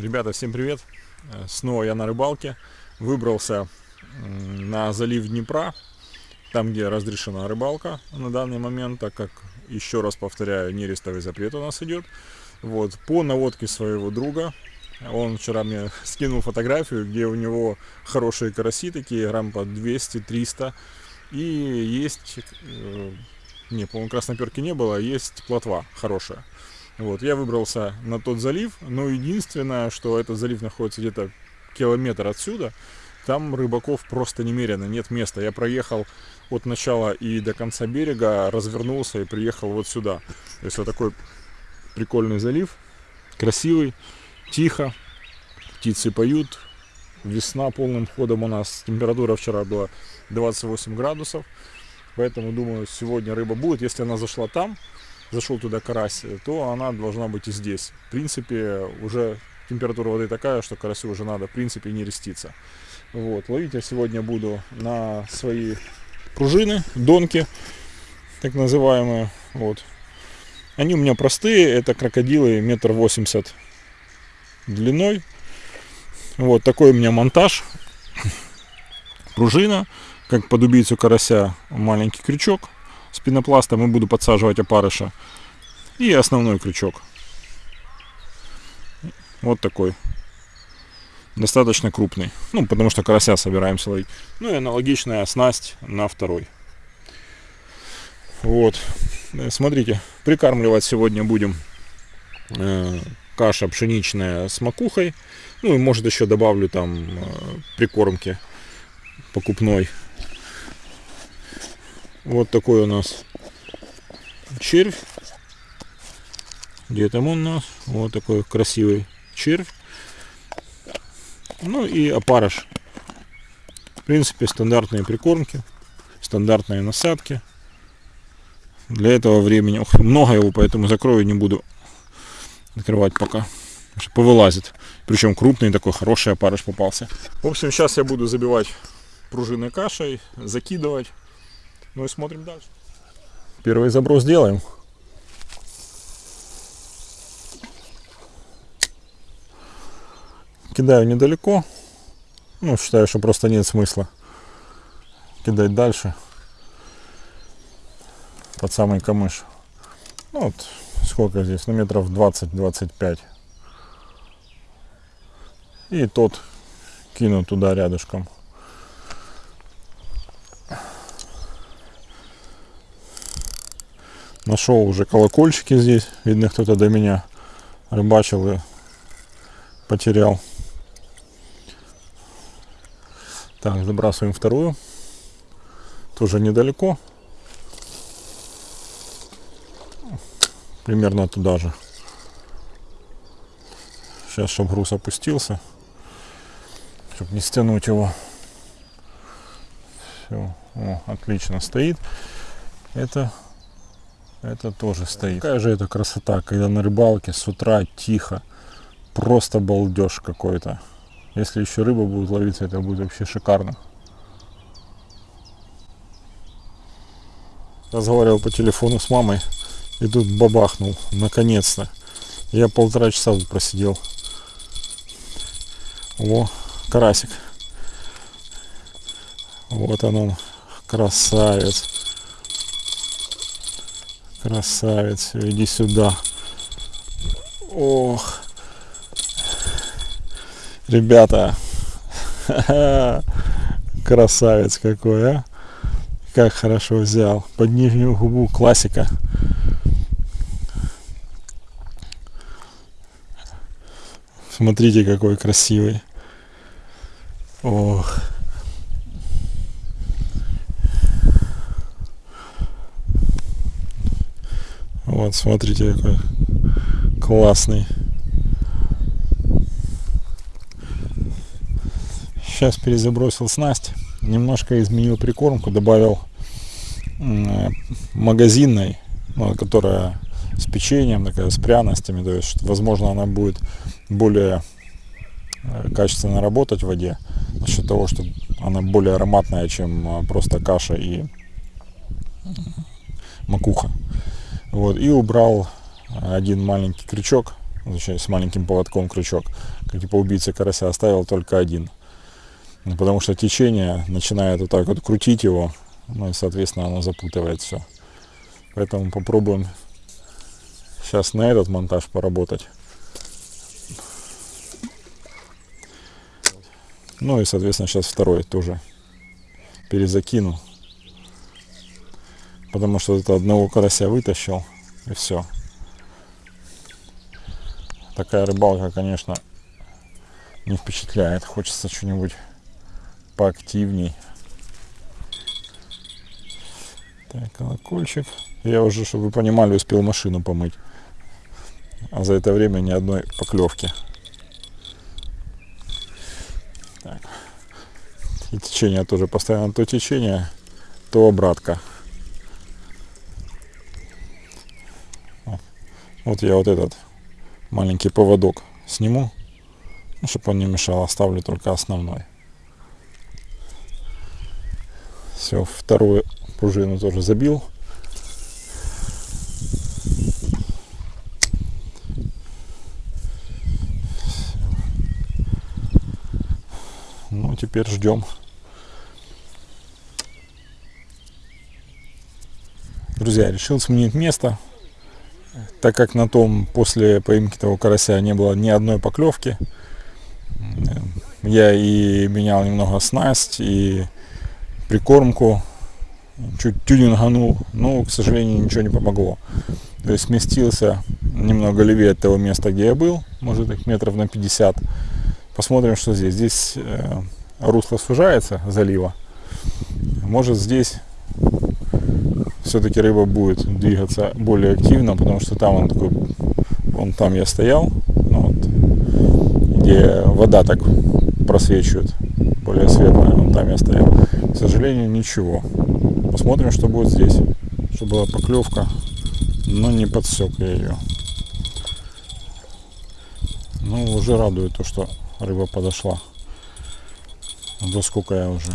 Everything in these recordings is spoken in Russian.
Ребята, всем привет! Э, Снова я на рыбалке. Выбрался на залив Днепра, там, где разрешена рыбалка на данный момент, так как, еще раз повторяю, нерестовый запрет у нас идет. Вот, по наводке своего друга, он вчера мне скинул фотографию, где у него хорошие караси, такие грамм по 200-300. И есть, э, не, по-моему, красноперки не было, а есть плотва хорошая. Вот, я выбрался на тот залив, но единственное, что этот залив находится где-то километр отсюда, там рыбаков просто немерено, нет места. Я проехал от начала и до конца берега, развернулся и приехал вот сюда. То есть вот такой прикольный залив, красивый, тихо, птицы поют, весна полным ходом у нас, температура вчера была 28 градусов, поэтому думаю, сегодня рыба будет. Если она зашла там, зашел туда карась, то она должна быть и здесь. В принципе, уже температура воды такая, что карасю уже надо, в принципе, не реститься. Вот, ловить я сегодня буду на свои пружины, донки, так называемые. Вот. Они у меня простые, это крокодилы метр восемьдесят длиной. Вот такой у меня монтаж. Пружина, как под убийцу карася, маленький крючок с пенопластом и буду подсаживать опарыша. И основной крючок. Вот такой. Достаточно крупный. Ну, потому что карася собираемся ловить. Ну и аналогичная снасть на второй. Вот. Э, Смотрите, прикармливать сегодня будем э, каша пшеничная с макухой. Ну и может еще добавлю там э, прикормки покупной. Вот такой у нас червь. Где там он у нас? Вот такой красивый червь. Ну и опарыш. В принципе, стандартные прикормки, стандартные насадки. Для этого времени ох, много его, поэтому закрою не буду открывать пока. Повылазит. Причем крупный такой, хороший опарыш попался. В общем, сейчас я буду забивать пружины кашей, закидывать. Ну и смотрим дальше. Первый заброс делаем. Кидаю недалеко. Ну, считаю, что просто нет смысла кидать дальше. Под самый камыш. Ну, вот сколько здесь? Ну, метров 20-25. И тот кину туда рядышком. Нашел уже колокольчики здесь. Видно, кто-то до меня рыбачил и потерял. Так, забрасываем вторую. Тоже недалеко. Примерно туда же. Сейчас, чтобы груз опустился. Чтобы не стянуть его. Все. О, отлично стоит. Это это тоже стоит. Какая же это красота, когда на рыбалке с утра тихо. Просто балдеж какой-то. Если еще рыба будет ловиться, это будет вообще шикарно. Разговаривал по телефону с мамой и тут бабахнул, наконец-то. Я полтора часа тут просидел. О, карасик. Вот он он, красавец. Красавец, иди сюда. Ох. Ребята. Красавец какой, а. Как хорошо взял. Под нижнюю губу классика. Смотрите, какой красивый. Ох. Вот, смотрите, какой классный. Сейчас перезабросил снасть. Немножко изменил прикормку, добавил магазинной, ну, которая с печеньем, такая с пряностями. То есть, возможно, она будет более качественно работать в воде. За счет того, что она более ароматная, чем просто каша и макуха. Вот, и убрал один маленький крючок с маленьким поводком крючок, как типа убийца карася, оставил только один. Ну, потому что течение начинает вот так вот крутить его, ну и, соответственно, оно запутывает все. Поэтому попробуем сейчас на этот монтаж поработать. Ну и, соответственно, сейчас второй тоже перезакину. Потому что это одного карася вытащил и все. Такая рыбалка, конечно, не впечатляет. Хочется что-нибудь поактивней. Так, колокольчик. Я уже, чтобы вы понимали, успел машину помыть. А за это время ни одной поклевки. Так. И течение тоже постоянно то течение, то обратка. Вот я вот этот маленький поводок сниму, ну, чтобы он не мешал, оставлю только основной. Все, вторую пружину тоже забил. Ну, теперь ждем. Друзья, решил сменить место, так как на том после поимки того карася не было ни одной поклевки. Я и менял немного снасть, и прикормку, чуть тюнинганул, но, к сожалению, ничего не помогло. То есть сместился немного левее от того места, где я был, может их метров на 50. Посмотрим, что здесь. Здесь э, русло сужается залива. Может здесь все-таки рыба будет двигаться более активно, потому что там он такой, вон там я стоял, ну вот, где вода так просвечивает, более светлая, вон там я стоял. К сожалению, ничего. Посмотрим, что будет здесь. Чтобы была поклевка, но не подсек я ее. Ну, уже радует то, что рыба подошла. До сколько я уже?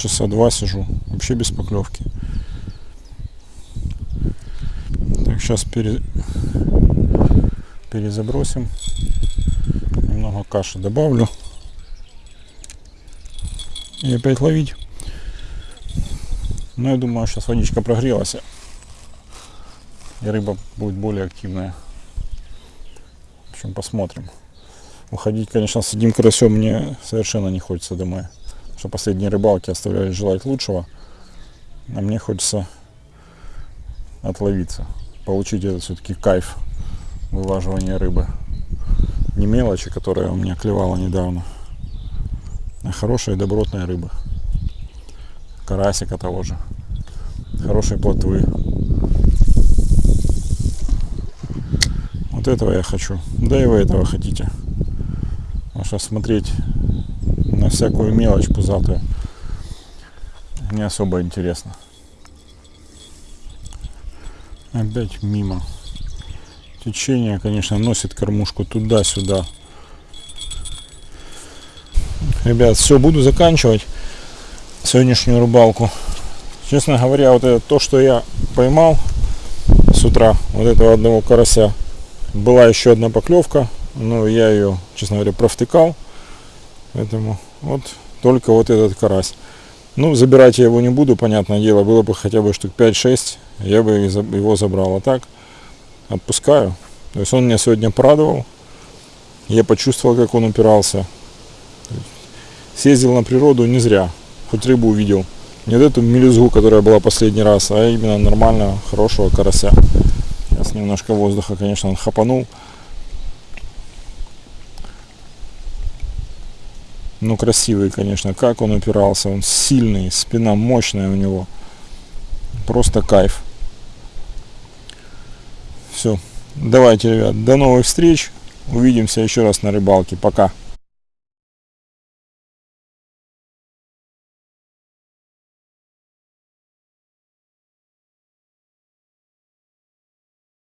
Часа два сижу, вообще без поклевки. Так, сейчас пере... перезабросим. Немного каши добавлю. И опять ловить. Но я думаю, сейчас водичка прогрелась. И рыба будет более активная. В общем, посмотрим. Уходить, конечно, с одним карасем мне совершенно не хочется домой. Что последние рыбалки оставляют желать лучшего. А мне хочется отловиться. Получить этот все-таки кайф вылаживания рыбы. Не мелочи, которая у меня клевала недавно а хорошая добротная рыба. Карасика того же. Хорошие плотвы. Вот этого я хочу. Да и вы этого хотите. Потому что смотреть всякую мелочь пузатую не особо интересно. Опять мимо. Течение, конечно, носит кормушку туда-сюда. Ребят, все, буду заканчивать сегодняшнюю рыбалку. Честно говоря, вот это то, что я поймал с утра, вот этого одного карася, была еще одна поклевка, но я ее, честно говоря, провтыкал. Поэтому вот только вот этот карась. Ну, забирать я его не буду, понятное дело, было бы хотя бы штук 5-6, я бы его забрал. А так, отпускаю. То есть он меня сегодня порадовал. Я почувствовал, как он упирался съездил на природу не зря, хоть рыбу увидел. Не вот эту мелюзгу, которая была последний раз, а именно нормального, хорошего карася. Сейчас немножко воздуха, конечно, он хапанул. Ну, красивый, конечно, как он упирался. Он сильный, спина мощная у него. Просто кайф. Все. Давайте, ребят, до новых встреч. Увидимся еще раз на рыбалке. Пока.